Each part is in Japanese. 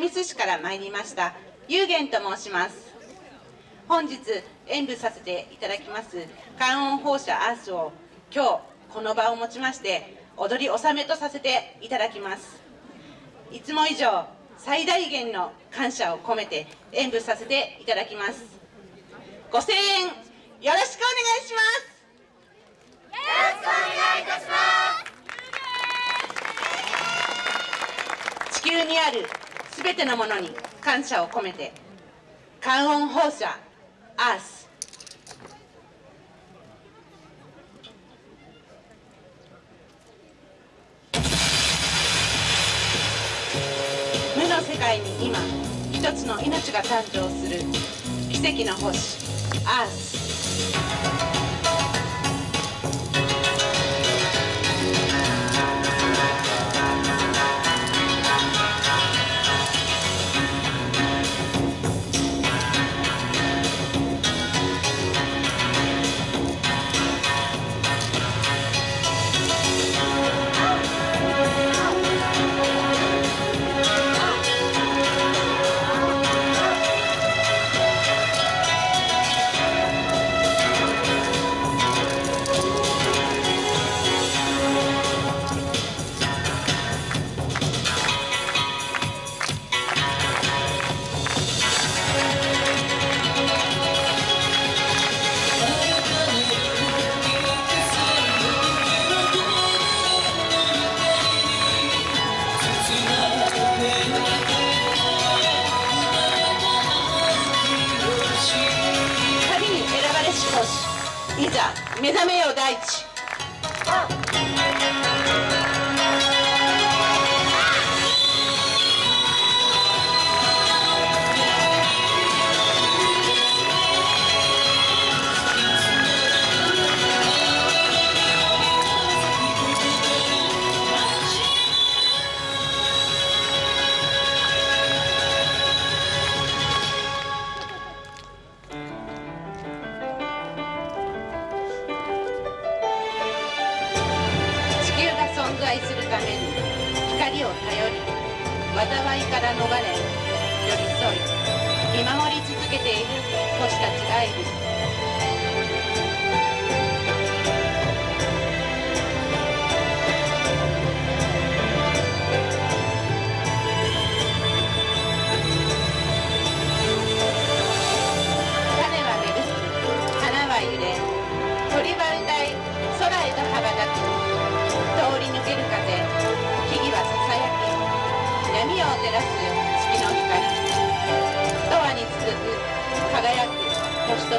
神栖市から参りました。有限と申します。本日演舞させていただきます観音放射アースを今日この場をもちまして踊り納めとさせていただきます。いつも以上最大限の感謝を込めて演舞させていただきます。ご声援よろしくお願いします。よろしくお願いいたします。地球にあるすべてのものに感謝を込めて観音放射アース。無の世界に今一つの命が誕生する奇跡の星アース。目覚めよ大地。存在するために光を頼り災いから逃れ寄り添い見守り続けている星たちがいる。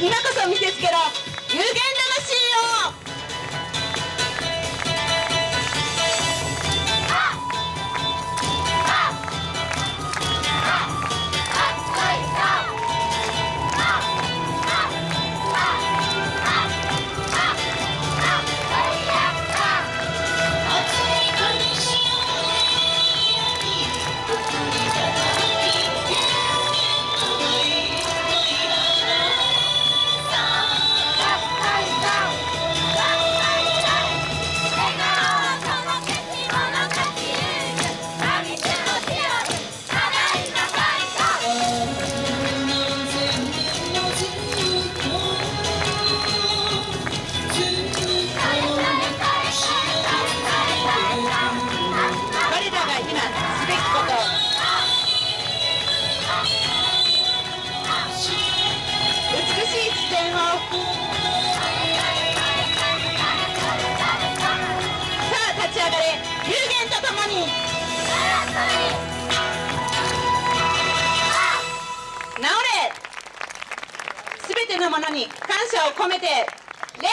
今こそ見せつけろ。有限魂を「に感謝を込めて礼